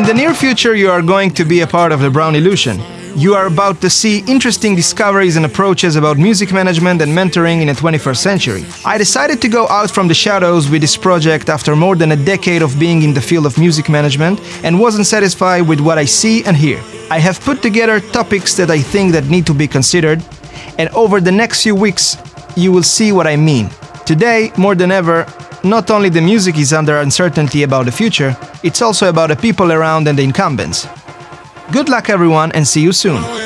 In the near future, you are going to be a part of the Brown Illusion. You are about to see interesting discoveries and approaches about music management and mentoring in the 21st century. I decided to go out from the shadows with this project after more than a decade of being in the field of music management and wasn't satisfied with what I see and hear. I have put together topics that I think that need to be considered, and over the next few weeks you will see what I mean. Today, more than ever, not only the music is under uncertainty about the future, it's also about the people around and the incumbents. Good luck everyone and see you soon.